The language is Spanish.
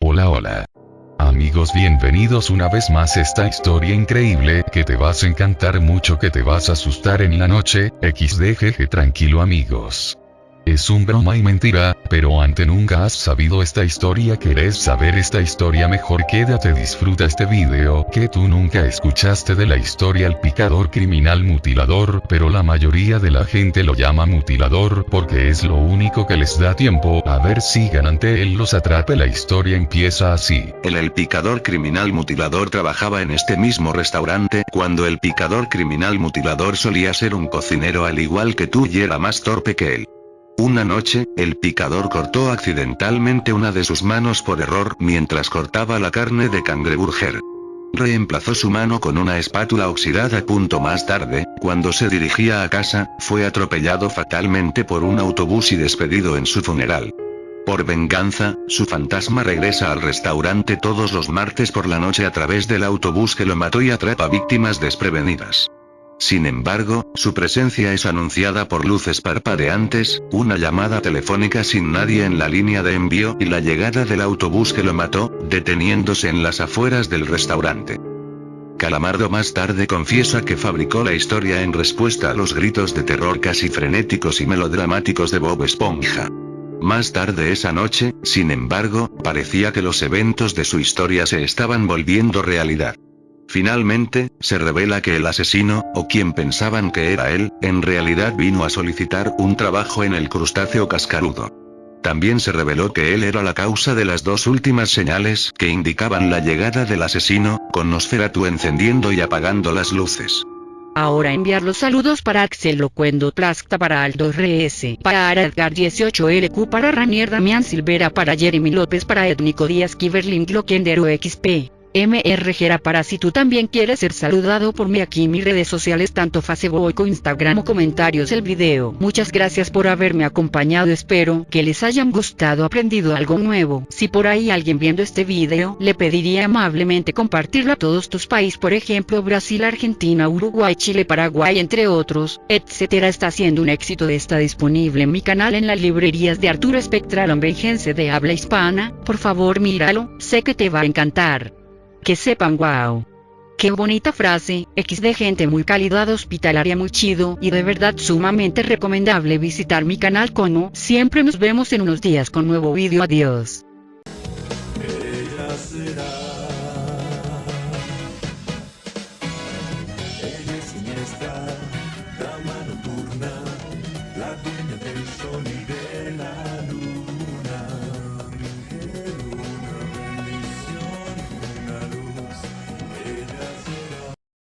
Hola hola. Amigos bienvenidos una vez más a esta historia increíble que te vas a encantar mucho que te vas a asustar en la noche, xdgg tranquilo amigos. Es un broma y mentira, pero ante nunca has sabido esta historia querés saber esta historia mejor quédate disfruta este video que tú nunca escuchaste de la historia el picador criminal mutilador pero la mayoría de la gente lo llama mutilador porque es lo único que les da tiempo a ver si ante él los atrape la historia empieza así. El el picador criminal mutilador trabajaba en este mismo restaurante cuando el picador criminal mutilador solía ser un cocinero al igual que tú y era más torpe que él. Una noche, el picador cortó accidentalmente una de sus manos por error mientras cortaba la carne de cangreburger. Reemplazó su mano con una espátula oxidada. Punto más tarde, cuando se dirigía a casa, fue atropellado fatalmente por un autobús y despedido en su funeral. Por venganza, su fantasma regresa al restaurante todos los martes por la noche a través del autobús que lo mató y atrapa víctimas desprevenidas. Sin embargo, su presencia es anunciada por luces parpadeantes, una llamada telefónica sin nadie en la línea de envío y la llegada del autobús que lo mató, deteniéndose en las afueras del restaurante. Calamardo más tarde confiesa que fabricó la historia en respuesta a los gritos de terror casi frenéticos y melodramáticos de Bob Esponja. Más tarde esa noche, sin embargo, parecía que los eventos de su historia se estaban volviendo realidad. Finalmente, se revela que el asesino, o quien pensaban que era él, en realidad vino a solicitar un trabajo en el crustáceo cascarudo. También se reveló que él era la causa de las dos últimas señales que indicaban la llegada del asesino, con Nosferatu encendiendo y apagando las luces. Ahora enviar los saludos para Axel Locuendo Plasta para Aldo RS, para Edgar 18LQ, para Ranier Damián Silvera, para Jeremy López, para Étnico Díaz Kiverlin Glockendero XP. MRG para si tú también quieres ser saludado por mí aquí en mis redes sociales tanto Facebook como Instagram o comentarios el video. Muchas gracias por haberme acompañado espero que les hayan gustado aprendido algo nuevo. Si por ahí alguien viendo este video le pediría amablemente compartirlo a todos tus países por ejemplo Brasil, Argentina, Uruguay, Chile, Paraguay entre otros, etcétera está siendo un éxito está disponible en mi canal en las librerías de Arturo Espectral Ambejense de habla hispana, por favor míralo, sé que te va a encantar que sepan wow. Qué bonita frase, X de gente muy calidad hospitalaria muy chido y de verdad sumamente recomendable visitar mi canal como siempre nos vemos en unos días con nuevo vídeo adiós.